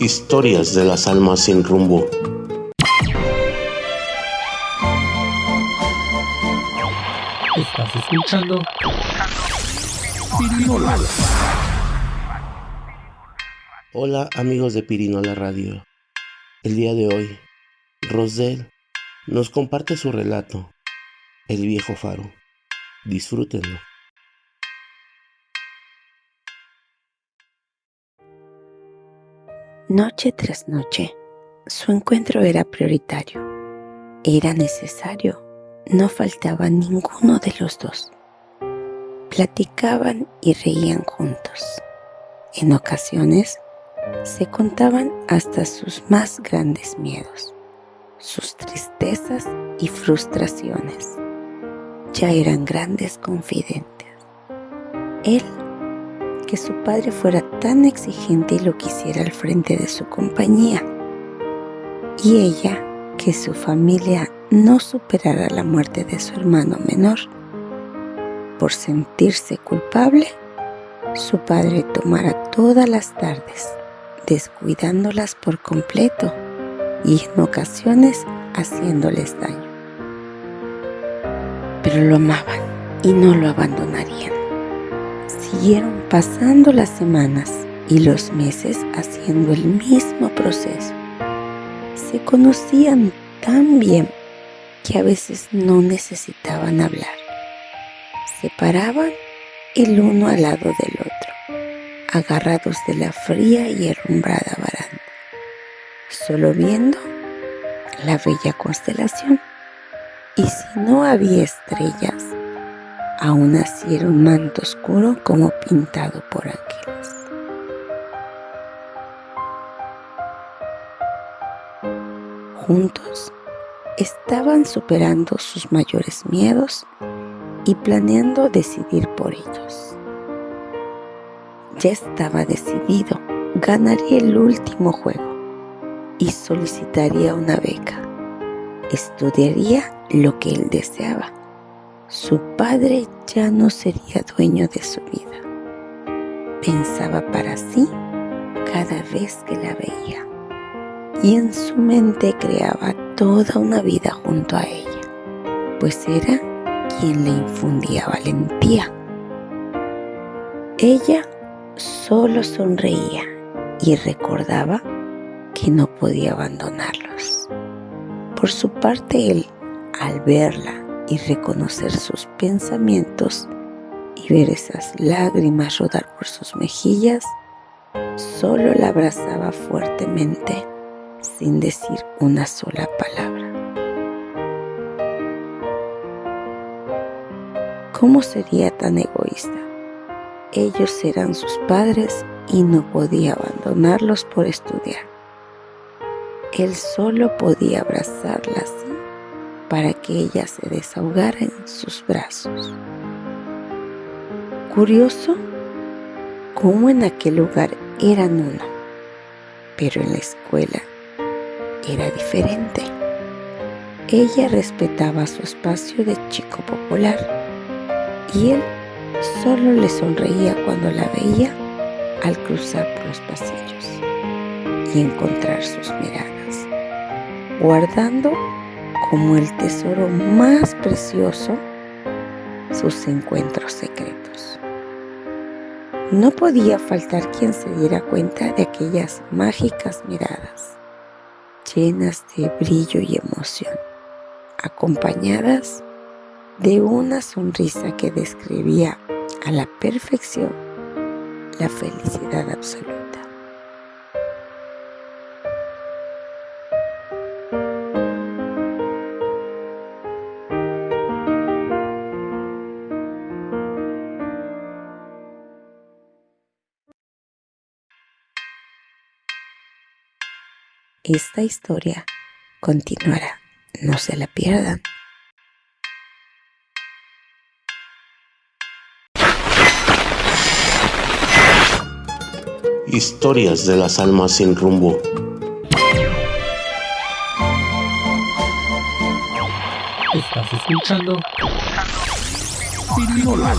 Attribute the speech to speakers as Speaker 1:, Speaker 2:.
Speaker 1: Historias de las almas sin rumbo.
Speaker 2: Estás escuchando Pirinola.
Speaker 1: Hola amigos de Pirinola Radio. El día de hoy, Rosel nos comparte su relato, El viejo faro. Disfrútenlo.
Speaker 3: Noche tras noche, su encuentro era prioritario. Era necesario. No faltaba ninguno de los dos. Platicaban y reían juntos. En ocasiones, se contaban hasta sus más grandes miedos, sus tristezas y frustraciones. Ya eran grandes confidentes. Él que su padre fuera tan exigente y lo quisiera al frente de su compañía. Y ella que su familia no superara la muerte de su hermano menor. Por sentirse culpable, su padre tomara todas las tardes, descuidándolas por completo y en ocasiones haciéndoles daño. Pero lo amaban y no lo abandonarían. Siguieron pasando las semanas y los meses haciendo el mismo proceso. Se conocían tan bien que a veces no necesitaban hablar. Se paraban el uno al lado del otro, agarrados de la fría y herrumbrada baranda, solo viendo la bella constelación. Y si no había estrellas, aún así era un manto oscuro como pintado por ángeles. Juntos estaban superando sus mayores miedos y planeando decidir por ellos. Ya estaba decidido, ganaría el último juego y solicitaría una beca. Estudiaría lo que él deseaba su padre ya no sería dueño de su vida. Pensaba para sí cada vez que la veía y en su mente creaba toda una vida junto a ella, pues era quien le infundía valentía. Ella solo sonreía y recordaba que no podía abandonarlos. Por su parte, él, al verla y reconocer sus pensamientos y ver esas lágrimas rodar por sus mejillas, solo la abrazaba fuertemente sin decir una sola palabra. ¿Cómo sería tan egoísta? Ellos eran sus padres y no podía abandonarlos por estudiar. Él solo podía abrazarlas para que ella se desahogara en sus brazos. Curioso cómo en aquel lugar eran uno, pero en la escuela era diferente. Ella respetaba su espacio de chico popular y él solo le sonreía cuando la veía al cruzar por los pasillos y encontrar sus miradas, guardando como el tesoro más precioso sus encuentros secretos. No podía faltar quien se diera cuenta de aquellas mágicas miradas, llenas de brillo y emoción, acompañadas de una sonrisa que describía a la perfección la felicidad absoluta. Esta historia continuará. No se la pierdan.
Speaker 1: Historias de las almas sin rumbo.
Speaker 2: Estás escuchando Pirinola.